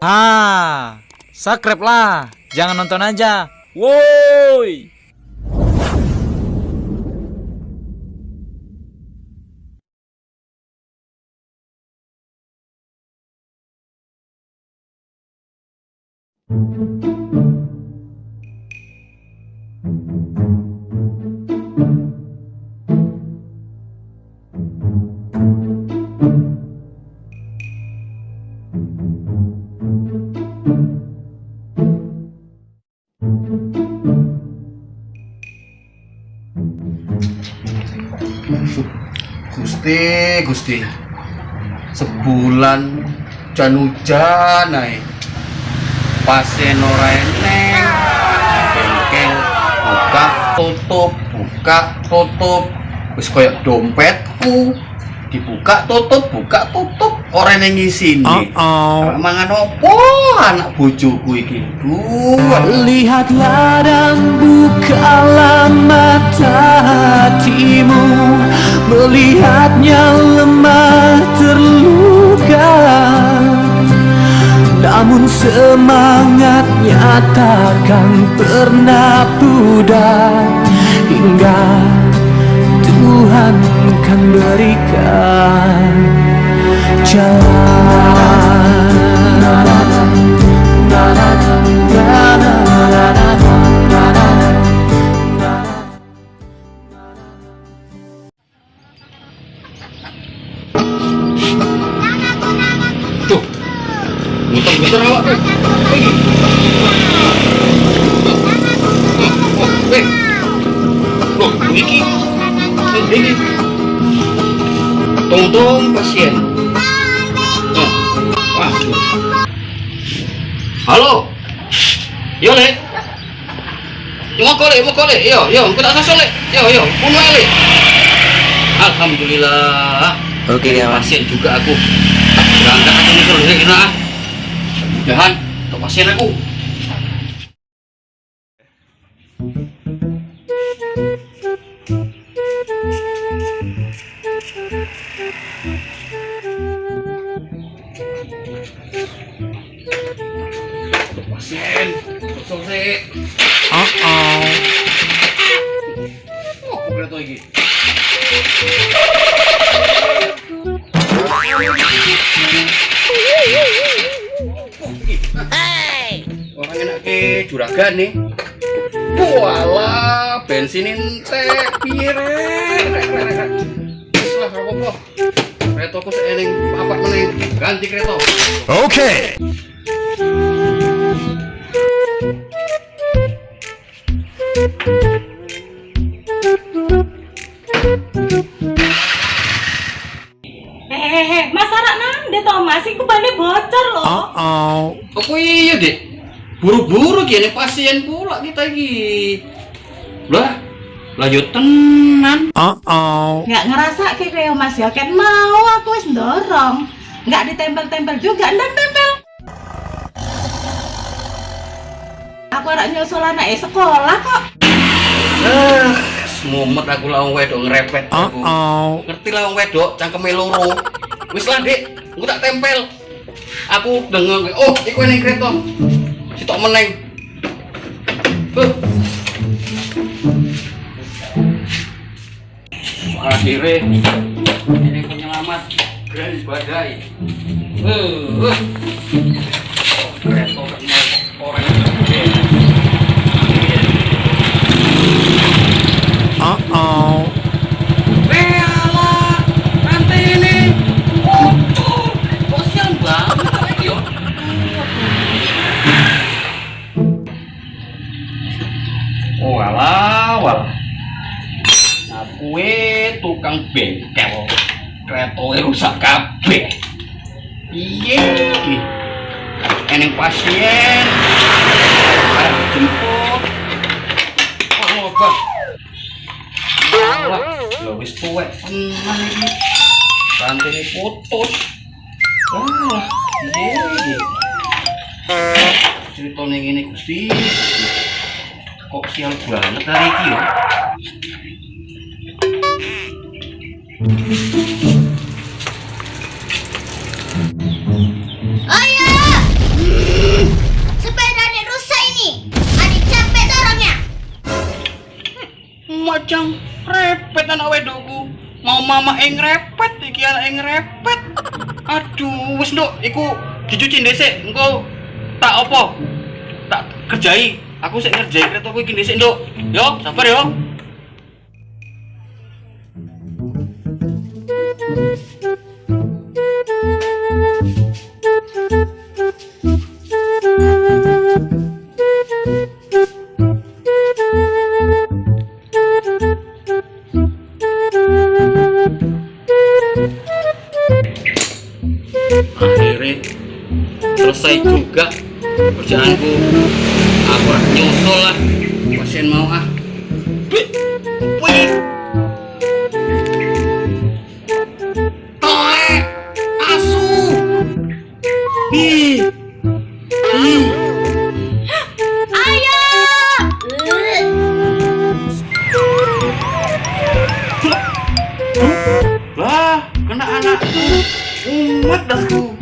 Ah, subscribe lah. Jangan nonton aja. Woi. Gusti, Gusti. Sebulan jan hujan ae. Pasien ora eneng. Bengkel buka tutup, buka tutup. Wis koyo dompetku. Dibuka tutup, buka tutup. Ora eneng isine. Oh. Mangan opo anak bojoku iki? Duh. Lihatlah dan bukalah Melihatnya lemah terluka Namun semangatnya takkan pernah pudar Hingga Tuhan kan berikan Tuh. Muter-muter awak tuh. Pergi. Weh. Loh, iki. Ini. Tungtung pasien. Oh. Halo. Yo, Lek. Yo kole, mau kole. Yo, yo, aku tak sasol, Lek. Yo, yo, bunuh Lek. Alhamdulillah. Oke ya, Mas. pasien juga aku berangkat aku mikir kira mudahan untuk pasien aku pasien sih Oh, oh. oh ini juragan nih. Walah, bensin entek pire. Wis lah ora apa-apa. Kereta ku seening papat. Ganti kereta. Oke Hehehe, Buru-buru gini pasien pula kita iki. Lah, lanjut tenan. oh, oh. Nggak ngerasa kayak Mas ya, kan mau aku wis dorong. Nggak ditempel-tempel juga, ndan tempel. Aku anak nyusul anak eh, sekolah kok. Ah, semumet aku lawan wedok ngerepet Oh, aku. oh. Ngerti lawan wedok cangkeme loro. Wis lah, Dik. Aku tak tempel. Aku dengar oh, iku ning kereta. Sitok meneng. Huh. Akhirnya ini penyelamat garis badai. Uh, uh. Tukang bengkel. Keretoe rusak kabeh. Piye? Eneng pasien. Arep jemput. Oh, wis tuwek. Rantene putus. Wah, Gusti. Kok sial banget hari? Ayo, sepeda di rusak ini. Adik capek orangnya hmm, Macam repet anak wedoku. Mau mama eng repet, iki anak eng. Aduh, wis nduk, iku dicuci dhisik. Engko tak opo? Tak kerjai. Aku sik ngerjai keretaku iki dhisik, nduk. Yo, sabar yo. Akhirnya selesai juga kerjaanku. Aku nyusul lah. Pasien mau ah. Wih, wih. Lah, kena anakku umat dasku